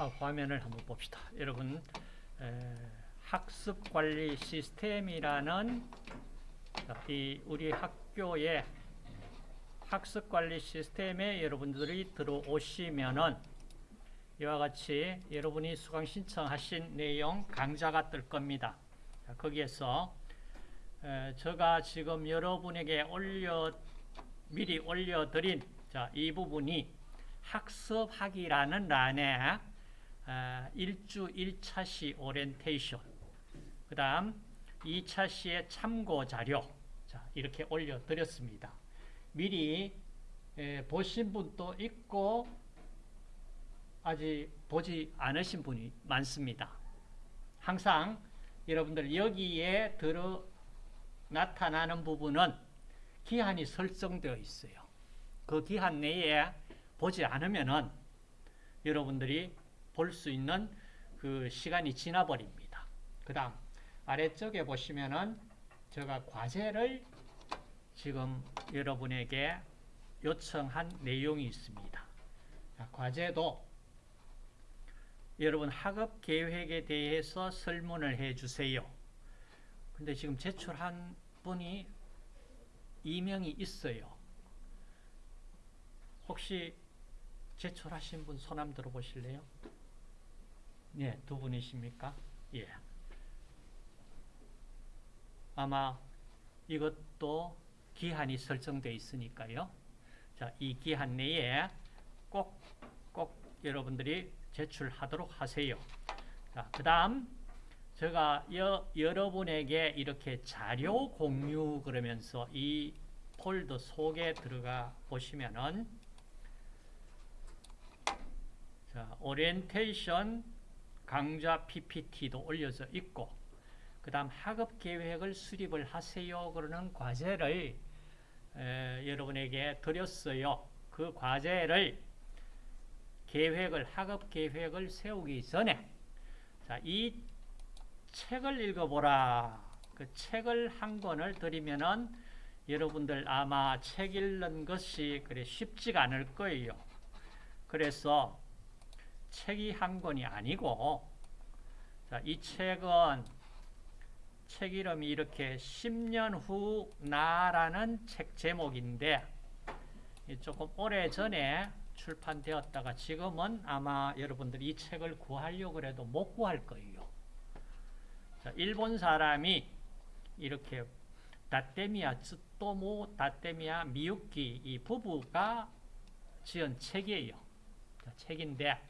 아, 화면을 한번 봅시다. 여러분 에, 학습관리 시스템이라는 이 우리 학교의 학습관리 시스템에 여러분들이 들어오시면은 이와 같이 여러분이 수강 신청하신 내용 강좌가 뜰 겁니다. 자, 거기에서 에, 제가 지금 여러분에게 올려 미리 올려드린 자, 이 부분이 학습하기라는 란에 아, 1주 1차시 오리엔테이션 그 다음 2차시의 참고 자료 자, 이렇게 올려드렸습니다. 미리 에, 보신 분도 있고 아직 보지 않으신 분이 많습니다. 항상 여러분들 여기에 들어 나타나는 부분은 기한이 설정되어 있어요. 그 기한 내에 보지 않으면은 여러분들이 볼 수 있는 그 시간이 지나버립니다. 그 다음 아래쪽에 보시면은 제가 과제를 지금 여러분에게 요청한 내용이 있습니다. 자, 과제도 여러분 학업 계획에 대해서 설문을 해 주세요. 근데 지금 제출한 분이 2명이 있어요. 혹시 제출하신 분 손함 들어보실래요? 네, 두 분이십니까? 예. 아마 이것도 기한이 설정되어 있으니까요. 자, 이 기한 내에 꼭, 꼭 여러분들이 제출하도록 하세요. 자, 그 다음, 제가 여, 여러분에게 이렇게 자료 공유 그러면서 이 폴더 속에 들어가 보시면은 자, 오리엔테이션 강좌 PPT도 올려져 있고 그 다음 학업 계획을 수립을 하세요 그러는 과제를 에, 여러분에게 드렸어요. 그 과제를 계획을 학업 계획을 세우기 전에 자, 이 책을 읽어보라. 그 책을 한 권을 드리면은 여러분들 아마 책 읽는 것이 그래 쉽지가 않을 거예요. 그래서 책이 한 권이 아니고 자, 이 책은 책 이름이 이렇게 10년 후 나라는 책 제목인데 조금 오래전에 출판되었다가 지금은 아마 여러분들이 이 책을 구하려고 해도 못 구할 거예요. 자, 일본 사람이 이렇게 다테미야 츠토모 다테미야 미유키 이 부부가 지은 책이에요. 자, 책인데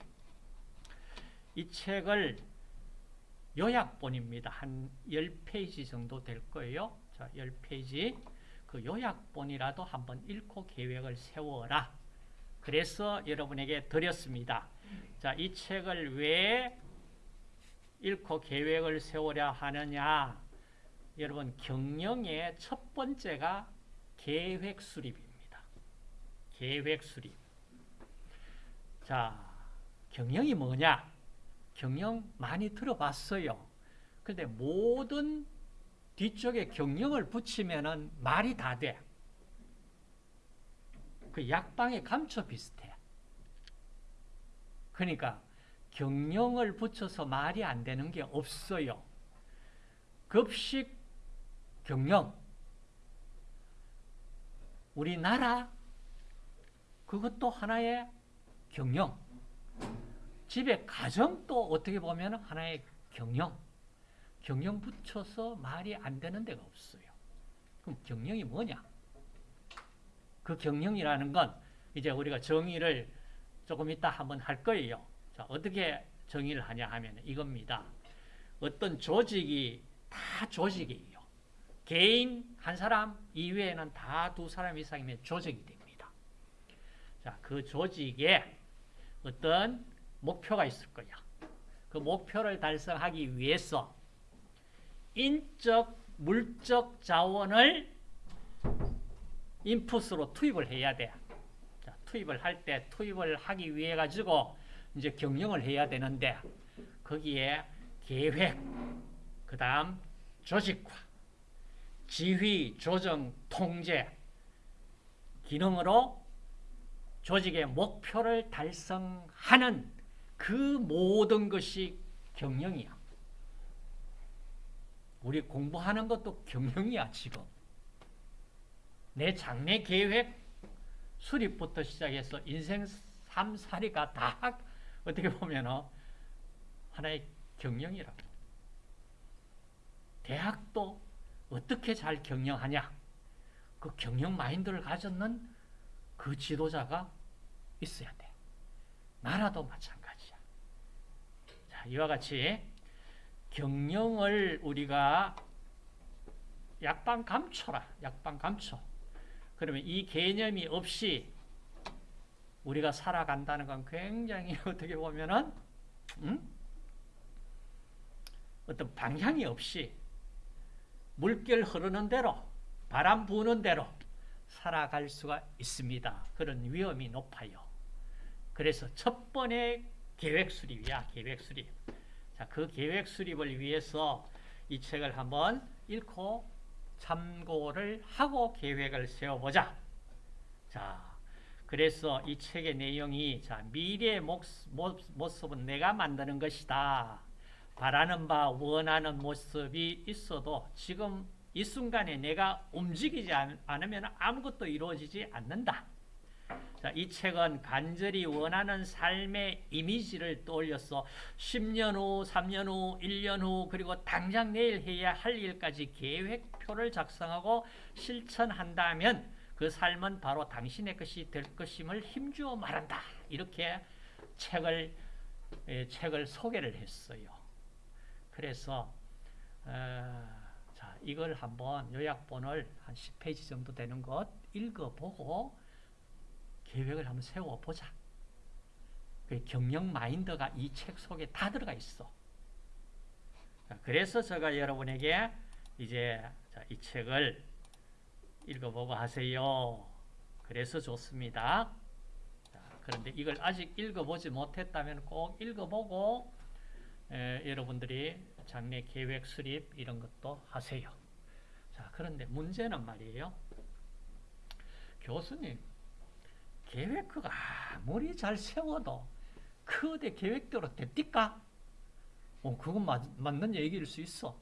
이 책을 요약본입니다. 한 10페이지 정도 될 거예요. 자, 10페이지. 그 요약본이라도 한번 읽고 계획을 세워라. 그래서 여러분에게 드렸습니다. 자, 이 책을 왜 읽고 계획을 세우려 하느냐? 여러분, 경영의 첫 번째가 계획 수립입니다. 계획 수립. 자, 경영이 뭐냐? 경영 많이 들어봤어요. 근데 모든 뒤쪽에 경영을 붙이면은 말이 다 돼. 그 약방의 감초 비슷해. 그러니까 경영을 붙여서 말이 안 되는 게 없어요. 급식 경영. 우리나라 그것도 하나의 경영. 집의 가정도 어떻게 보면 하나의 경영. 경영 붙여서 말이 안 되는 데가 없어요. 그럼 경영이 뭐냐? 그 경영이라는 건 이제 우리가 정의를 조금 이따 한번 할 거예요. 자, 어떻게 정의를 하냐 하면 이겁니다. 어떤 조직이 다 조직이에요. 개인 한 사람 이외에는 다 두 사람 이상이면 조직이 됩니다. 자, 그 조직에 어떤 목표가 있을 거야. 그 목표를 달성하기 위해서 인적, 물적 자원을 인풋으로 투입을 해야 돼. 자, 투입을 할 때 투입을 하기 위해 가지고 이제 경영을 해야 되는데 거기에 계획, 그 다음 조직화, 지휘, 조정, 통제 기능으로 조직의 목표를 달성하는 그 모든 것이 경영이야. 우리 공부하는 것도 경영이야, 지금. 내 장래 계획 수립부터 시작해서 인생 삶살이가 다 어떻게 보면 하나의 경영이라고. 대학도 어떻게 잘 경영하냐? 그 경영 마인드를 가졌는 그 지도자가 있어야 돼. 나라도 마찬가지야. 자, 이와 같이 경영을 우리가 약방 감초라. 약방 감초. 그러면 이 개념이 없이 우리가 살아간다는 건 굉장히 어떻게 보면은 음? 어떤 방향이 없이 물결 흐르는 대로 바람 부는 대로 살아갈 수가 있습니다. 그런 위험이 높아요. 그래서 첫 번째 계획 수립이야. 계획 수립. 자, 그 계획 수립을 위해서 이 책을 한번 읽고 참고를 하고 계획을 세워보자. 자, 그래서 이 책의 내용이 자, 미래의 모습 은 내가 만드는 것이다. 바라는 바 원하는 모습이 있어도 지금 이 순간에 내가 움직이지 않으면 아무것도 이루어지지 않는다. 자, 이 책은 간절히 원하는 삶의 이미지를 떠올려서 10년 후, 3년 후, 1년 후, 그리고 당장 내일 해야 할 일까지 계획표를 작성하고 실천한다면 그 삶은 바로 당신의 것이 될 것임을 힘주어 말한다. 이렇게 책을, 책을 소개를 했어요. 그래서 어, 자 이걸 한번 요약본을 한 10페이지 정도 되는 것 읽어보고 계획을 한번 세워보자. 그 경영 마인드가 이 책 속에 다 들어가 있어. 그래서 제가 여러분에게 이제 이 책을 읽어보고 하세요. 그래서 좋습니다. 그런데 이걸 아직 읽어보지 못했다면 꼭 읽어보고 에, 여러분들이 장래 계획 수립 이런 것도 하세요. 자, 그런데 문제는 말이에요. 교수님, 계획가 아무리 잘 세워도 그대 계획대로 됩니까? 어, 그건 맞, 맞는 얘기일 수 있어.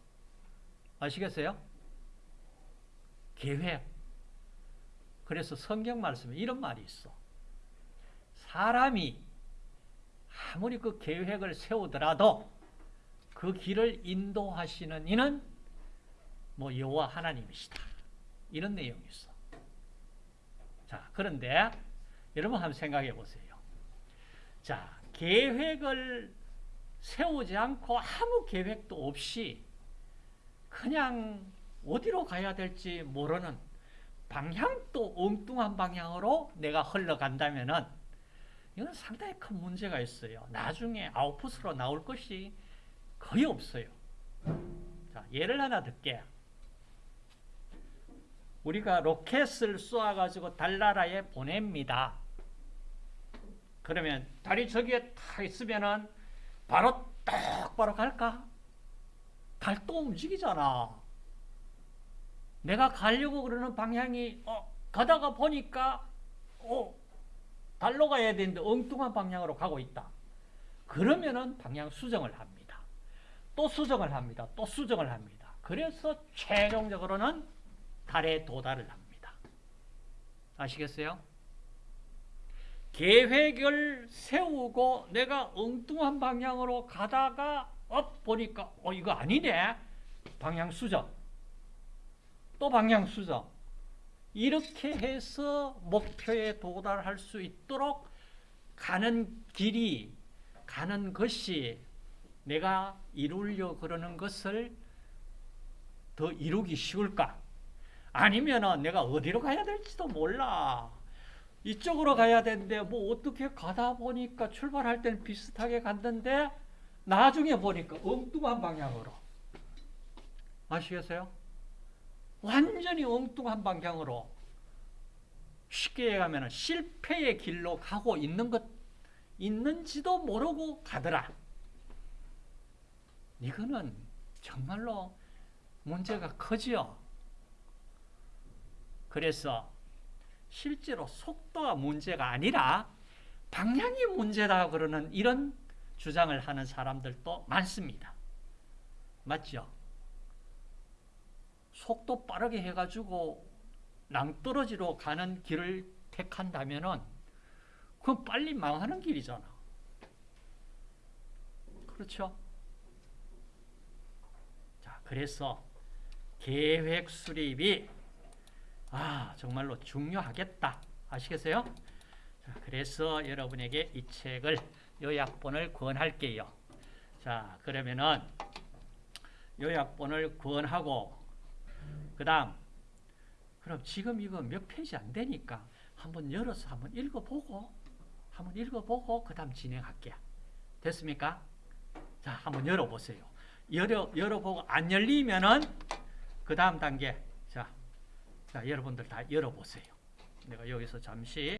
아시겠어요? 계획. 그래서 성경 말씀에 이런 말이 있어. 사람이 아무리 그 계획을 세우더라도 그 길을 인도하시는 이는 뭐 여호와 하나님이시다. 이런 내용이 있어. 자, 그런데 여러분 한번 생각해 보세요. 자, 계획을 세우지 않고 아무 계획도 없이 그냥 어디로 가야 될지 모르는 방향도 엉뚱한 방향으로 내가 흘러간다면은 이건 상당히 큰 문제가 있어요. 나중에 아웃풋으로 나올 것이 거의 없어요. 자, 예를 하나 들게. 우리가 로켓을 쏘아가지고 달나라에 보냅니다. 그러면 달이 저기에 탁 있으면은 바로 똑바로 갈까? 달도 움직이잖아. 내가 가려고 그러는 방향이 어, 가다가 보니까 어, 달로 가야 되는데 엉뚱한 방향으로 가고 있다. 그러면은 방향 수정을 합니다. 또 수정을 합니다. 또 수정을 합니다. 그래서 최종적으로는 달에 도달을 합니다. 아시겠어요? 계획을 세우고 내가 엉뚱한 방향으로 가다가 어 보니까 어 이거 아니네. 방향 수정. 또 방향 수정. 이렇게 해서 목표에 도달할 수 있도록 가는 길이 가는 것이 내가 이루려 그러는 것을 더 이루기 쉬울까? 아니면 내가 어디로 가야 될지도 몰라. 이쪽으로 가야 되는데 뭐 어떻게 가다 보니까 출발할 때는 비슷하게 갔는데 나중에 보니까 엉뚱한 방향으로. 아시겠어요? 완전히 엉뚱한 방향으로 쉽게 얘기하면 실패의 길로 가고 있는 것 있는지도 모르고 가더라. 이거는 정말로 문제가 커지요. 그래서 실제로 속도가 문제가 아니라 방향이 문제다 그러는 이런 주장을 하는 사람들도 많습니다. 맞죠? 속도 빠르게 해가지고 낭떠러지로 가는 길을 택한다면은 그건 빨리 망하는 길이잖아. 그렇죠? 자, 그래서 계획 수립이 아, 정말로 중요하겠다. 아시겠어요? 자, 그래서 여러분에게 이 책을 요약본을 권할게요. 자, 그러면은 요약본을 권하고 그 다음 그럼 지금 이거 몇 페이지 안 되니까 한번 열어서 한번 읽어보고 한번 읽어보고 그 다음 진행할게요. 됐습니까? 자, 한번 열어보세요. 열어 열어보고 안 열리면은 그 다음 단계 자, 자 여러분들 다 열어보세요. 내가 여기서 잠시